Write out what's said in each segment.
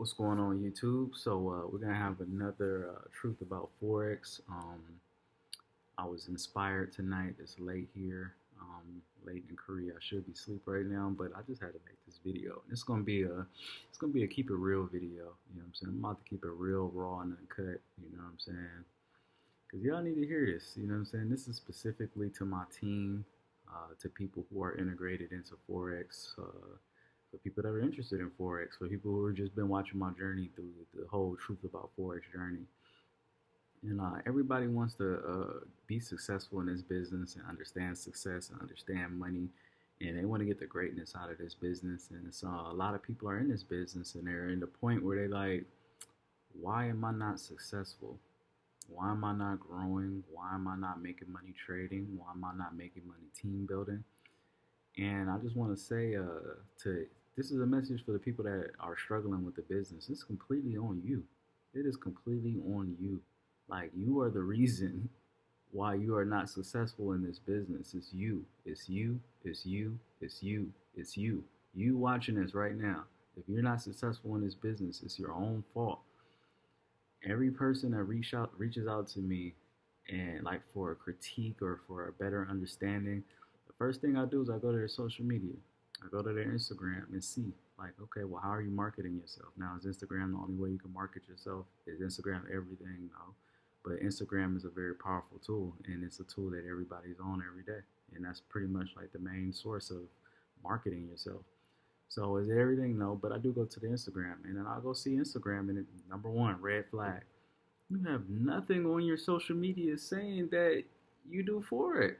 What's going on YouTube? So uh, we're gonna have another uh, truth about forex. Um, I was inspired tonight. It's late here, um, late in Korea. I should be asleep right now, but I just had to make this video. It's gonna be a, it's gonna be a keep it real video. You know what I'm saying? I'm about to keep it real, raw, and uncut. You know what I'm saying? Cause y'all need to hear this. You know what I'm saying? This is specifically to my team, uh, to people who are integrated into forex. Uh, for people that are interested in forex, for people who have just been watching my journey through the whole truth about forex journey. And uh, everybody wants to uh, be successful in this business and understand success and understand money, and they want to get the greatness out of this business. And so a lot of people are in this business, and they're in the point where they like, why am I not successful? Why am I not growing? Why am I not making money trading? Why am I not making money team building? And I just want to say uh, to this is a message for the people that are struggling with the business. It's completely on you. It is completely on you. Like you are the reason why you are not successful in this business. It's you. It's you. It's you. It's you. It's you. You watching this right now. If you're not successful in this business, it's your own fault. Every person that reach out reaches out to me and like for a critique or for a better understanding, the first thing I do is I go to their social media. I go to their Instagram and see, like, okay, well, how are you marketing yourself? Now, is Instagram the only way you can market yourself? Is Instagram everything? No. But Instagram is a very powerful tool, and it's a tool that everybody's on every day. And that's pretty much like the main source of marketing yourself. So is everything? No, but I do go to the Instagram, and then I'll go see Instagram, and it, number one, red flag. You have nothing on your social media saying that you do Forex.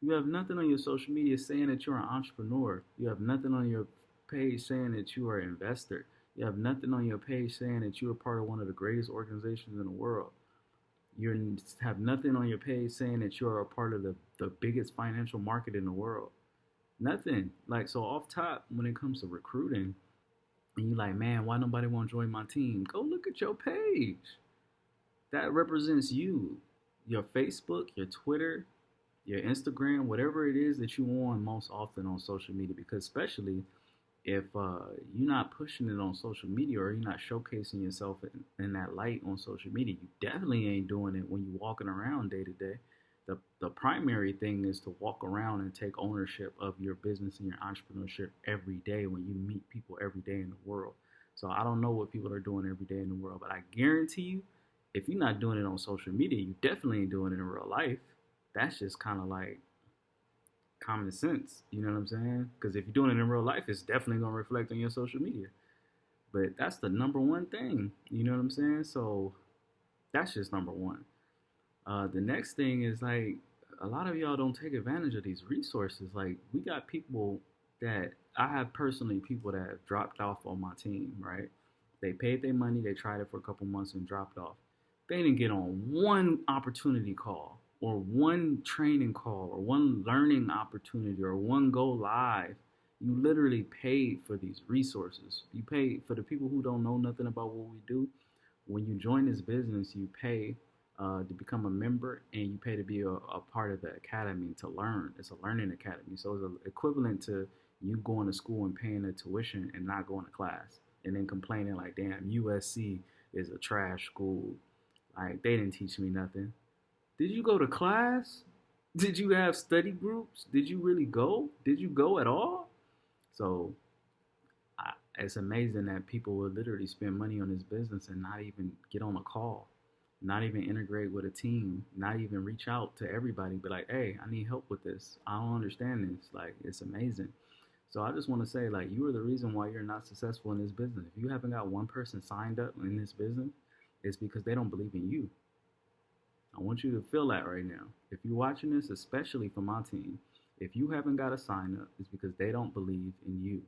You have nothing on your social media saying that you're an entrepreneur. You have nothing on your page saying that you are an investor. You have nothing on your page saying that you are part of one of the greatest organizations in the world. You have nothing on your page saying that you are a part of the, the biggest financial market in the world. Nothing. Like, so off top, when it comes to recruiting, and you're like, man, why nobody want to join my team? Go look at your page. That represents you. Your Facebook, your Twitter, your Instagram, whatever it is that you on most often on social media, because especially if uh, you're not pushing it on social media or you're not showcasing yourself in, in, that light on social media, you definitely ain't doing it when you're walking around day to day. The, the primary thing is to walk around and take ownership of your business and your entrepreneurship every day when you meet people every day in the world. So I don't know what people are doing every day in the world, but I guarantee you, if you're not doing it on social media, you definitely ain't doing it in real life that's just kind of like common sense. You know what I'm saying? Because if you're doing it in real life, it's definitely gonna reflect on your social media. But that's the number one thing. You know what I'm saying? So that's just number one. Uh, the next thing is like a lot of y'all don't take advantage of these resources. Like we got people that I have personally people that have dropped off on my team. Right? They paid their money. They tried it for a couple months and dropped off. They didn't get on one opportunity call or one training call or one learning opportunity or one go live, you literally paid for these resources. You pay for the people who don't know nothing about what we do. When you join this business, you pay uh, to become a member and you pay to be a, a, part of the academy to learn. It's a learning academy. So it's equivalent to you going to school and paying the tuition and not going to class and then complaining like, damn, USC is a trash school. Like they didn't teach me nothing. Did you go to class? Did you have study groups? Did you really go? Did you go at all? So I, it's amazing that people will literally spend money on this business and not even get on a call, not even integrate with a team, not even reach out to everybody, be like, hey, I need help with this. I don't understand this. Like, it's amazing. So I just want to say, like, you are the reason why you're not successful in this business. If you haven't got one person signed up in this business, it's because they don't believe in you. I want you to feel that right now. If you're watching this, especially for my team, if you haven't got a sign up, it's because they don't believe in you.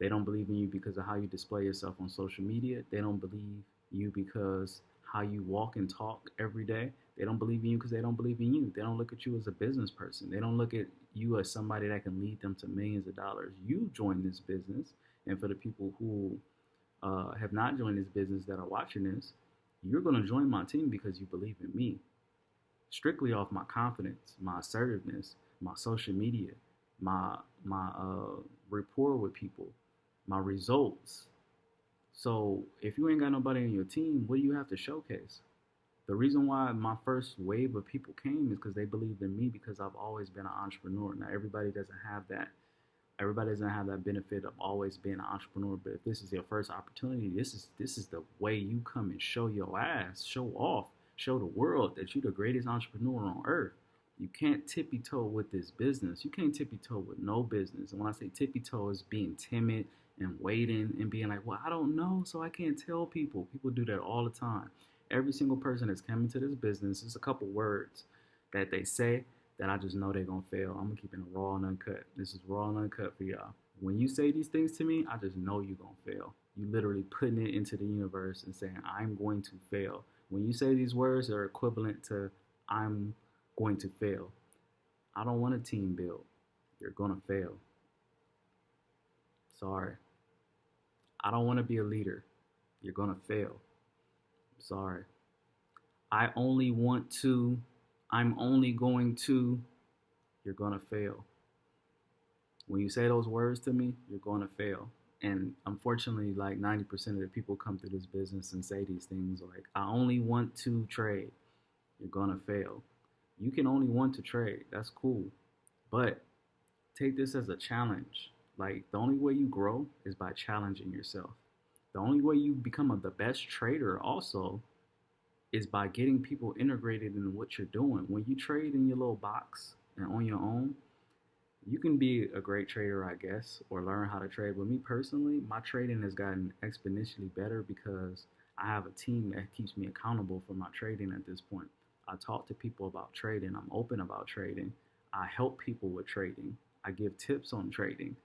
They don't believe in you because of how you display yourself on social media. They don't believe you because how you walk and talk every day. They don't believe in you because they don't believe in you. They don't look at you as a business person. They don't look at you as somebody that can lead them to millions of dollars. You join this business, and for the people who uh, have not joined this business that are watching this, you're going to join my team because you believe in me. Strictly off my confidence, my assertiveness, my social media, my my uh, rapport with people, my results. So if you ain't got nobody on your team, what do you have to showcase? The reason why my first wave of people came is because they believed in me because I've always been an entrepreneur. Now everybody doesn't have that. Everybody doesn't have that benefit of always being an entrepreneur. But if this is your first opportunity, this is this is the way you come and show your ass, show off, show the world that you're the greatest entrepreneur on earth. You can't tippy toe with this business. You can't tippy toe with no business. And when I say tippy toe, is being timid and waiting and being like, well, I don't know, so I can't tell people. People do that all the time. Every single person that's coming to this business, there's a couple words that they say that I just know they're gonna fail. I'm gonna keep it raw and uncut. This is raw and uncut for y'all. When you say these things to me, I just know you're gonna fail. You literally putting it into the universe and saying, I'm going to fail. When you say these words, they're equivalent to I'm going to fail. I don't want a team build. You're gonna fail. Sorry. I don't want to be a leader. You're gonna fail. Sorry. I only want to, I'm only going to, you're going to fail. When you say those words to me, you're going to fail. And unfortunately, like 90% of the people come through this business and say these things like, I only want to trade. You're going to fail. You can only want to trade. That's cool. But take this as a challenge. Like, the only way you grow is by challenging yourself. The only way you become a, the best trader also is by getting people integrated in what you're doing. When you trade in your little box and on your own, you can be a great trader, I guess, or learn how to trade. But me personally, my trading has gotten exponentially better because I have a team that keeps me accountable for my trading at this point. I talk to people about trading. I'm open about trading. I help people with trading. I give tips on trading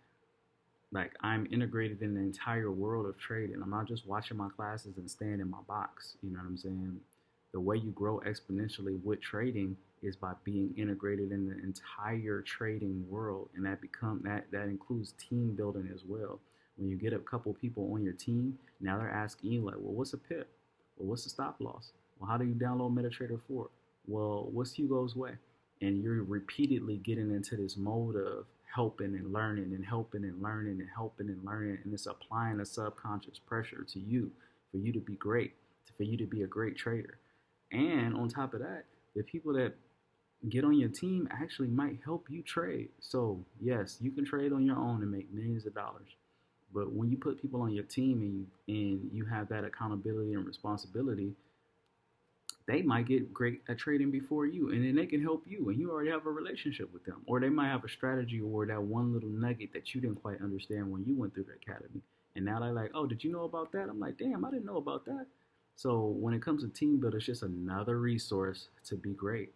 like I'm integrated in the entire world of trading. I'm not just watching my classes and staying in my box. You know what I'm saying? The way you grow exponentially with trading is by being integrated in the entire trading world, and that become that that includes team building as well. When you get a couple people on your team, now they're asking you like, well, what's a pip? Well, what's a stop loss? Well, how do you download MetaTrader 4? Well, what's Hugo's way? And you're repeatedly getting into this mode of helping and learning and helping and learning and helping and learning and it's applying a subconscious pressure to you for you to be great for you to be a great trader and on top of that the people that get on your team actually might help you trade. So yes you can trade on your own and make millions of dollars. But when you put people on your team and you, and you have that accountability and responsibility they might get great at trading before you and then they can help you and you already have a relationship with them. Or they might have a strategy or that one little nugget that you didn't quite understand when you went through the academy. And now they're like oh did you know about that? I'm like damn i didn't know about that so when it comes to team building it's just another resource to be great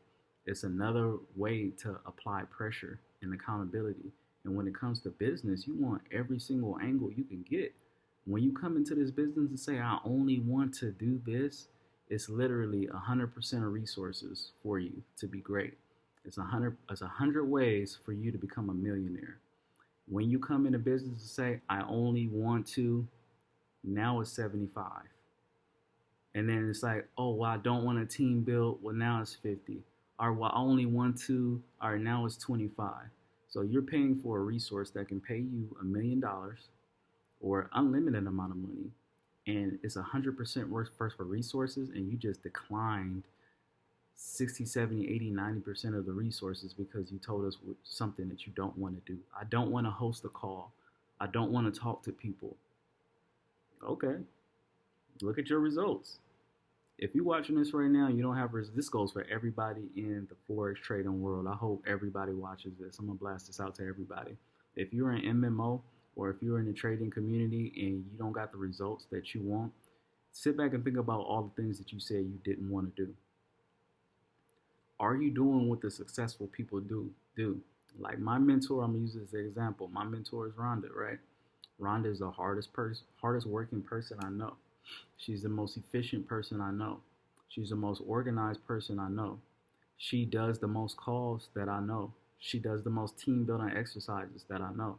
it's another way to apply pressure and accountability and when it comes to business you want every single angle you can get when you come into this business and say i only want to do this it's literally 100% of resources for you to be great. It's 100 it's 100 ways for you to become a millionaire. When you come into business and say I only want to now it's 75. And then it's like, "Oh, well, I don't want a team build. Well, now it's 50." Or well, I only want two. or now it's 25. So you're paying for a resource that can pay you a million dollars or unlimited amount of money and it's 100% worse first for resources and you just declined 60 70 80 90% of the resources because you told us something that you don't want to do i don't want to host a call i don't want to talk to people okay look at your results if you're watching this right now you don't have res- this goes for everybody in the forex trading world i hope everybody watches this i'm gonna blast this out to everybody if you're an mmo or if you're in the trading community and you don't got the results that you want, sit back and think about all the things that you said you didn't want to do. Are you doing what the successful people do? Do like my mentor? I'm gonna use this example. My mentor is Rhonda, right? Rhonda is the hardest person, hardest working person I know. She's the most efficient person I know. She's the most organized person I know. She does the most calls that I know. She does the most team building exercises that I know.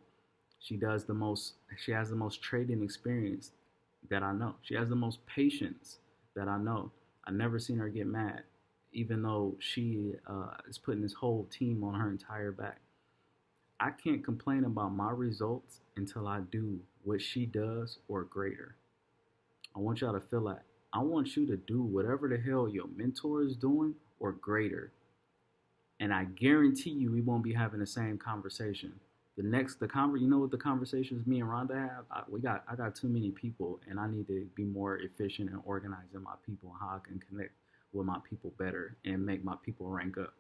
She does the most, she has the most trading experience that I know. She has the most patience that I know. I've never seen her get mad, even though she uh, is putting this whole team on her entire back. I can't complain about my results until I do what she does or greater. I want y'all to feel like I want you to do whatever the hell your mentor is doing or greater. And I guarantee you we won't be having the same conversation. The next the conver you know what the conversations me and Rhonda have? I, we got I got too many people and I need to be more efficient and organizing my people and how I can connect with my people better and make my people rank up.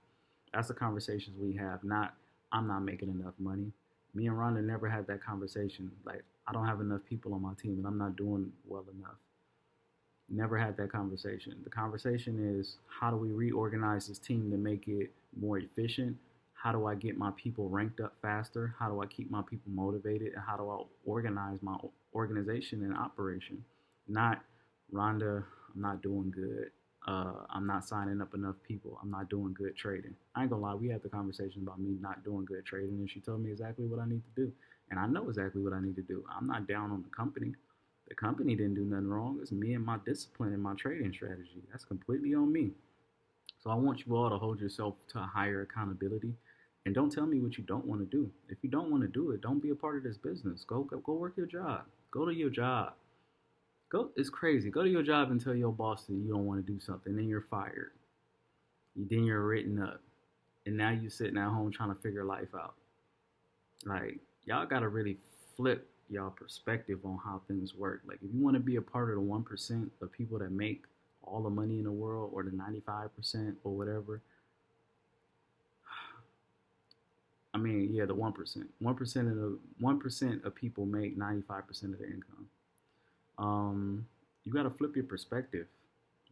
That's the conversations we have, not I'm not making enough money. Me and Rhonda never had that conversation. Like I don't have enough people on my team and I'm not doing well enough. Never had that conversation. The conversation is how do we reorganize this team to make it more efficient? How do I get my people ranked up faster? How do I keep my people motivated? And how do I organize my organization and operation? Not Rhonda, I'm not doing good. Uh, I'm not signing up enough people. I'm not doing good trading. I ain't gonna lie, we had the conversation about me not doing good trading, and she told me exactly what I need to do. And I know exactly what I need to do. I'm not down on the company. The company didn't do nothing wrong. It's me and my discipline and my trading strategy. That's completely on me. So I want you all to hold yourself to a higher accountability. And don't tell me what you don't want to do. If you don't want to do it, don't be a part of this business. Go, go go work your job. Go to your job. Go it's crazy. Go to your job and tell your boss that you don't want to do something, then you're fired. Then you're written up. And now you're sitting at home trying to figure life out. Like, y'all gotta really flip y'all perspective on how things work. Like if you want to be a part of the one percent of people that make all the money in the world or the ninety five percent or whatever. I mean, yeah, the one percent. One percent of the one percent of people make ninety five percent of their income. Um, you gotta flip your perspective.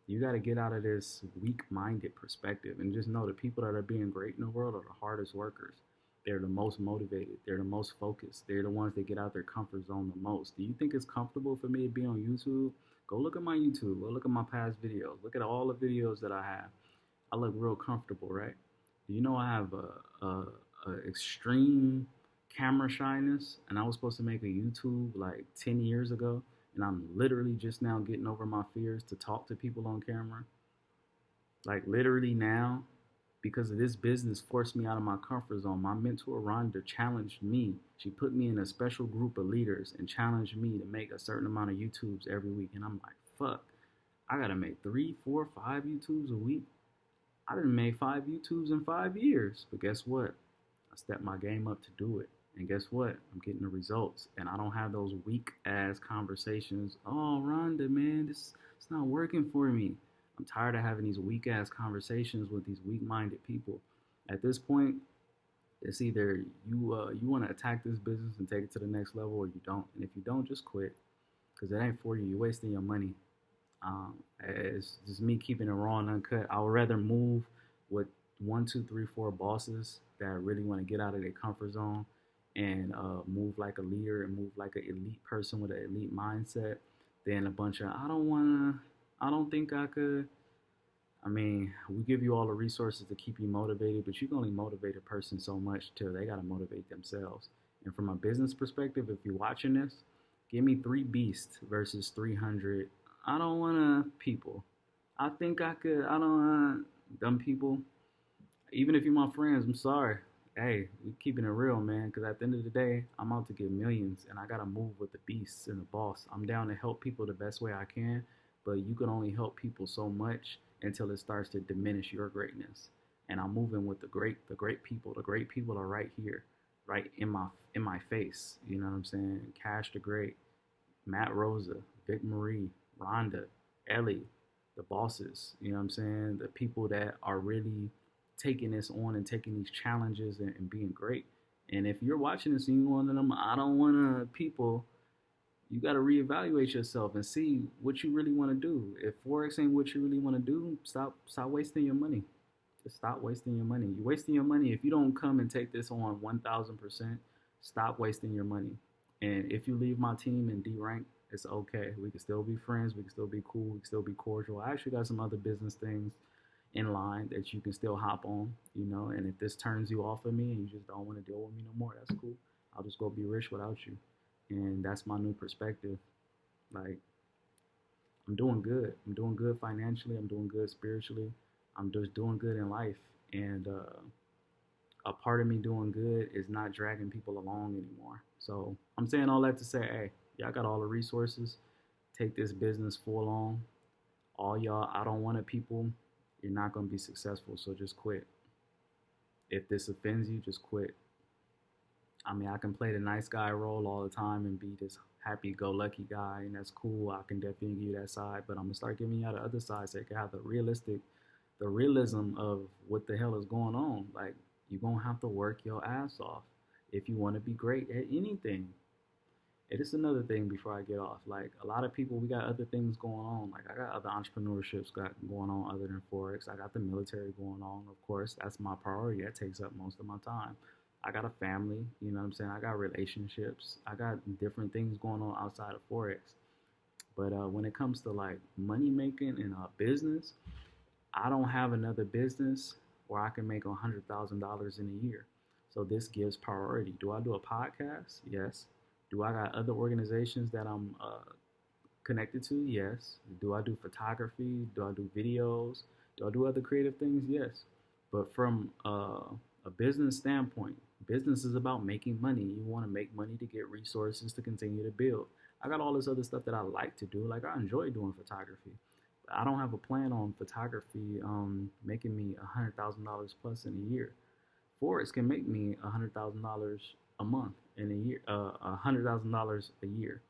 You gotta get out of this weak minded perspective and just know the people that are being great in the world are the hardest workers. They're the most motivated. They're the most focused. They're the ones that get out their comfort zone the most. Do you think it's comfortable for me to be on YouTube? Go look at my YouTube. Go look at my past videos. Look at all the videos that I have. I look real comfortable, right? Do you know I have a, a, a extreme camera shyness, and I was supposed to make a YouTube like 10 years ago, and I'm literally just now getting over my fears to talk to people on camera. Like literally now, because of this business forced me out of my comfort zone. My mentor Rhonda challenged me. She put me in a special group of leaders and challenged me to make a certain amount of YouTubes every week. And I'm like, fuck, I gotta make three, four, five YouTubes a week. I didn't make five YouTubes in five years. But guess what? I stepped my game up to do it. And guess what? I'm getting the results. And I don't have those weak ass conversations. Oh, Rhonda, man, this it's not working for me. I'm tired of having these weak ass conversations with these weak minded people. At this point, it's either you uh, you want to attack this business and take it to the next level, or you don't. And if you don't, just quit, because it ain't for you. You're wasting your money. Um, it's just me keeping it raw and uncut. I would rather move with one, two, three, four bosses that really want to get out of their comfort zone and uh, move like a leader and move like an elite person with an elite mindset than a bunch of I don't want to I don't think I could. I mean, we give you all the resources to keep you motivated, but you can only motivate a person so much till they got to motivate themselves. And from a business perspective, if you're watching this, give me three beasts versus 300. I don't want to people. I think I could. I don't want dumb people. Even if you're my friends, I'm sorry. Hey, we keeping it real, man. Because at the end of the day, I'm out to get millions, and I gotta move with the beasts and the boss. I'm down to help people the best way I can, but you can only help people so much until it starts to diminish your greatness. And I'm moving with the great, the great people. The great people are right here, right in my in my face. You know what I'm saying? Cash the Great, Matt Rosa, Vic Marie, Rhonda, Ellie, the bosses. You know what I'm saying? The people that are really taking this on and taking these challenges and, and being great. And if you're watching this and you're one of them, I don't want to people you got to reevaluate yourself and see what you really want to do. If forex ain't what you really want to do, stop stop wasting your money. Just stop wasting your money. You're wasting your money if you don't come and take this on 1000%. Stop wasting your money. And if you leave my team in D rank, it's okay. We can still be friends. We can still be cool. We can still be cordial. I actually got some other business things in line that you can still hop on, you know. And if this turns you off of me and you just don't want to deal with me no more, that's cool. I'll just go be rich without you and that's my new perspective. Like, I'm doing good. I'm doing good financially. I'm doing good spiritually. I'm just doing good in life. And uh, a part of me doing good is not dragging people along anymore. So I'm saying all that to say, hey, y'all got all the resources. take this business full on. All y'all, I don't want it people, you're not going to be successful. So just quit. If this offends you, just quit. I mean, I can play the nice guy role all the time and be this happy go lucky guy, and that's cool. I can definitely give you that side, but I'm gonna start giving you the other side so you can have the realistic, the realism of what the hell is going on. Like, you're gonna have to work your ass off if you want to be great at anything. It is another thing before I get off. Like a lot of people, we got other things going on. Like I got other entrepreneurships got going on other than forex. I got the military going on. Of course, that's my priority. That takes up most of my time. I got a family, you know what I'm saying? I got relationships. I got different things going on outside of Forex. But uh, when it comes to like money making and a business, I don't have another business where I can make $100,000 in a year. So this gives priority. Do I do a podcast? Yes. Do I got other organizations that I'm uh, connected to? Yes. Do I do photography? Do I do videos? Do I do other creative things? Yes. But from uh, a business standpoint, business is about making money. You want to make money to get resources to continue to build. I got all this other stuff that I like to do. Like I enjoy doing photography. I don't have a plan on photography um, making me a hundred thousand dollars plus in a year. Forex can make me a hundred thousand dollars a month in a year, uh, a hundred thousand dollars a year.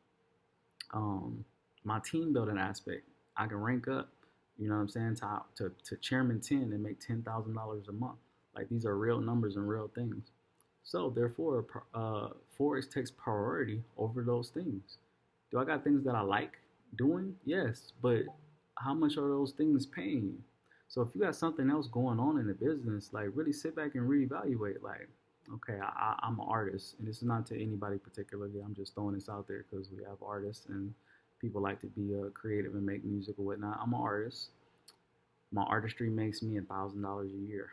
Um, my team building aspect, I can rank up. You know what I'm saying? To to, to chairman ten and make ten thousand dollars a month. Like these are real numbers and real things. So therefore, uh, Forex takes priority over those things. Do I got things that I like doing? Yes, but how much are those things paying you? So if you got something else going on in the business, like really sit back and reevaluate. Like, okay, I, am an artist, and this is not to anybody particularly. I'm just throwing this out there because we have artists and people like to be uh, creative and make music or whatnot. I'm an artist. My artistry makes me a thousand dollars a year.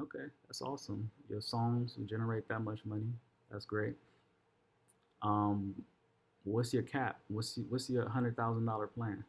Okay, that's awesome. Your songs generate that much money. That's great. Um, what's your cap? What's what's your hundred thousand dollar plan?